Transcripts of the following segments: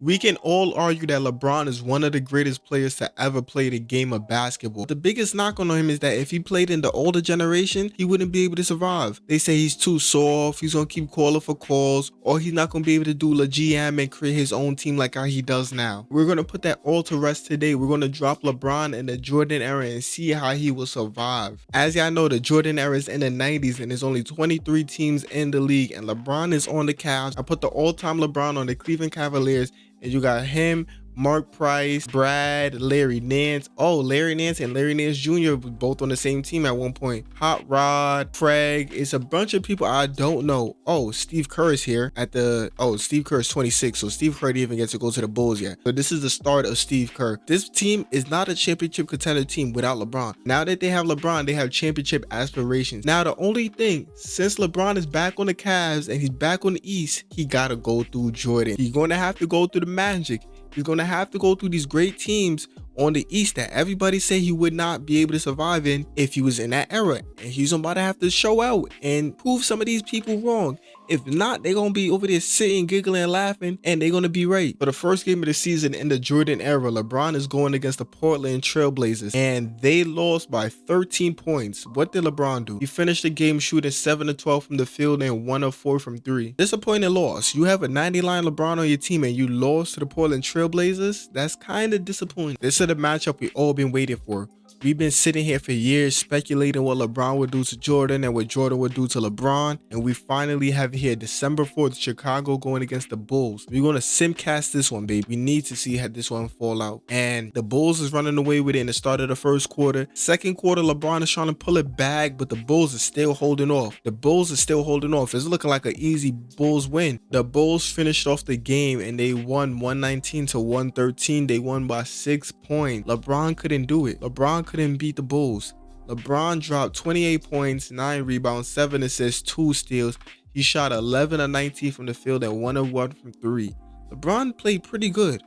We can all argue that LeBron is one of the greatest players to ever play the game of basketball. The biggest knock on him is that if he played in the older generation, he wouldn't be able to survive. They say he's too soft, he's gonna keep calling for calls, or he's not gonna be able to do the GM and create his own team like how he does now. We're gonna put that all to rest today. We're gonna drop LeBron in the Jordan era and see how he will survive. As y'all know, the Jordan era is in the 90s and there's only 23 teams in the league, and LeBron is on the Cavs. I put the all-time LeBron on the Cleveland Cavaliers and you got him, Mark Price, Brad, Larry Nance. Oh, Larry Nance and Larry Nance Jr. both on the same team at one point. Hot Rod, Craig. It's a bunch of people I don't know. Oh, Steve Kerr is here at the. Oh, Steve Kerr is 26, so Steve Kerr didn't even get to go to the Bulls yet. So this is the start of Steve Kerr. This team is not a championship contender team without LeBron. Now that they have LeBron, they have championship aspirations. Now the only thing, since LeBron is back on the Cavs and he's back on the East, he gotta go through Jordan. He's to have to go through the Magic. He's going to have to go through these great teams on the East that everybody say he would not be able to survive in if he was in that era. And he's about to have to show out and prove some of these people wrong. If not, they're to be over there sitting, giggling, laughing, and they're to be right. For the first game of the season in the Jordan era, LeBron is going against the Portland Trailblazers, and they lost by 13 points. What did LeBron do? He finished the game shooting 7 to 12 from the field and 1 of 4 from 3. Disappointing loss. You have a 90 line LeBron on your team and you lost to the Portland Trailblazers? That's kind of disappointing. This is the matchup we all been waiting for. We've been sitting here for years speculating what LeBron would do to Jordan and what Jordan would do to LeBron. And we finally have here December 4th, Chicago going against the Bulls. We're going to simcast this one, baby. We need to see how this one fall out. And the Bulls is running away with it in the start of the first quarter. Second quarter, LeBron is trying to pull it back, but the Bulls are still holding off. The Bulls are still holding off. It's looking like an easy Bulls win. The Bulls finished off the game and they won 119 to 113. They won by six points. LeBron couldn't do it. LeBron couldn't beat the Bulls. LeBron dropped 28 points, 9 rebounds, 7 assists, 2 steals. He shot 11 of 19 from the field and 1 of 1 from 3. LeBron played pretty good,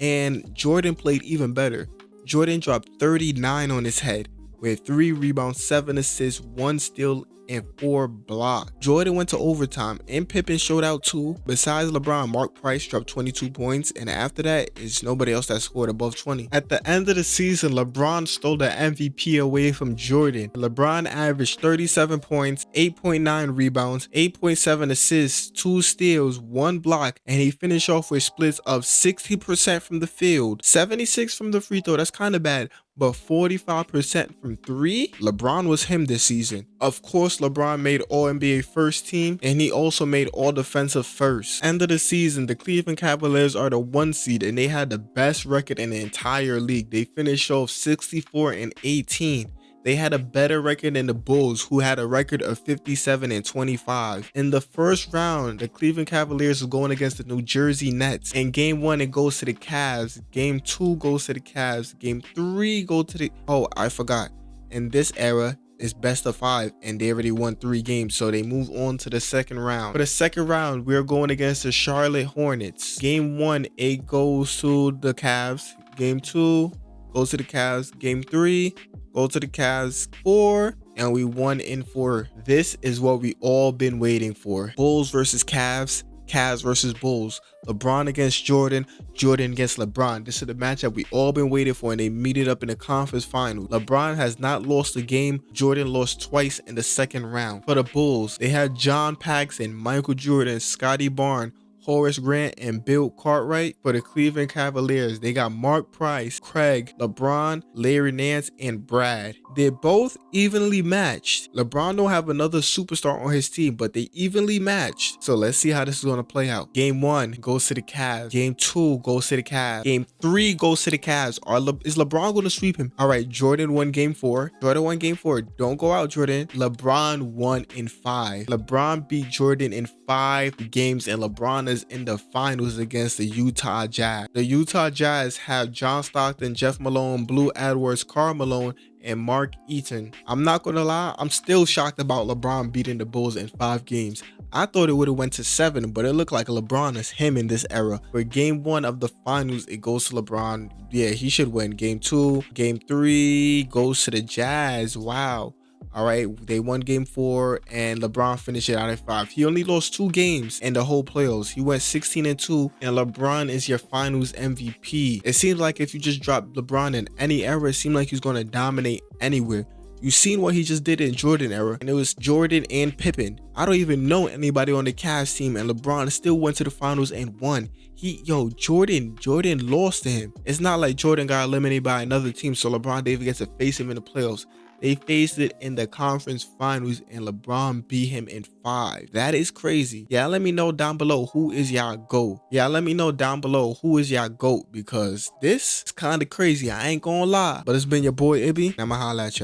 and Jordan played even better. Jordan dropped 39 on his head with 3 rebounds, 7 assists, 1 steal, and four blocks. Jordan went to overtime and Pippen showed out too. Besides LeBron, Mark Price dropped 22 points and after that, it's nobody else that scored above 20. At the end of the season, LeBron stole the MVP away from Jordan. LeBron averaged 37 points, 8.9 rebounds, 8.7 assists, 2 steals, 1 block, and he finished off with splits of 60% from the field, 76 from the free throw, that's kind of bad, but 45% from three. LeBron was him this season. Of course, LeBron made All NBA first team and he also made All Defensive first. End of the season, the Cleveland Cavaliers are the one seed and they had the best record in the entire league. They finished off 64 and 18. They had a better record than the Bulls, who had a record of 57 and 25. In the first round, the Cleveland Cavaliers were going against the New Jersey Nets. In game one, it goes to the Cavs. Game two goes to the Cavs. Game three go to the. Oh, I forgot. In this era, it's best of five and they already won three games so they move on to the second round. For the second round we're going against the charlotte hornets. Game one it goes to the Cavs. Game two goes to the Cavs. Game three go to the Cavs. Four, and we won in four. This is what we all been waiting for. Bulls versus Cavs, Cavs versus Bulls. LeBron against Jordan, Jordan against LeBron. This is the matchup we all been waiting for and they meet it up in the conference final. LeBron has not lost a game. Jordan lost twice in the second round. For the Bulls, they had John Paxson, Michael Jordan, Scottie Barnes, Horace Grant, and Bill Cartwright. For the Cleveland Cavaliers, they got Mark Price, Craig, LeBron, Larry Nance, and Brad. They're both evenly matched. LeBron don't have another superstar on his team, but they evenly matched. So let's see how this is going to play out. Game one goes to the Cavs. Game two goes to the Cavs. Game three goes to the Cavs. Are Le is LeBron going to sweep him? All right, Jordan won game four. Jordan won game four. Don't go out, Jordan. LeBron won in five. LeBron beat Jordan in five games, and LeBron in the finals against the Utah Jazz. The Utah Jazz have John Stockton, Jeff Malone, Blue Edwards, Karl Malone, and Mark Eaton. I'm not gonna lie, I'm still shocked about LeBron beating the Bulls in five games. I thought it would have went to seven, but it looked like LeBron is him in this era. For game one of the finals, it goes to LeBron. Yeah, he should win. Game two, game three goes to the Jazz. Wow. All right, they won game four, and LeBron finished it out at five. He only lost two games in the whole playoffs. He went 16 and two, and LeBron is your Finals MVP. It seems like if you just drop LeBron in any era, it seemed like he's going to dominate anywhere. You've seen what he just did in Jordan era, and it was Jordan and Pippen. I don't even know anybody on the Cavs team, and LeBron still went to the finals and won. He, yo, Jordan, Jordan lost to him. It's not like Jordan got eliminated by another team, so LeBron Davis gets to face him in the playoffs. They faced it in the conference finals and LeBron beat him in five. That is crazy. Yeah, let me know down below who is y'all GOAT. Yeah, let me know down below who is y'all GOAT because this is kind of crazy. I ain't gonna lie. But it's been your boy Ibby. I'ma holla at y'all.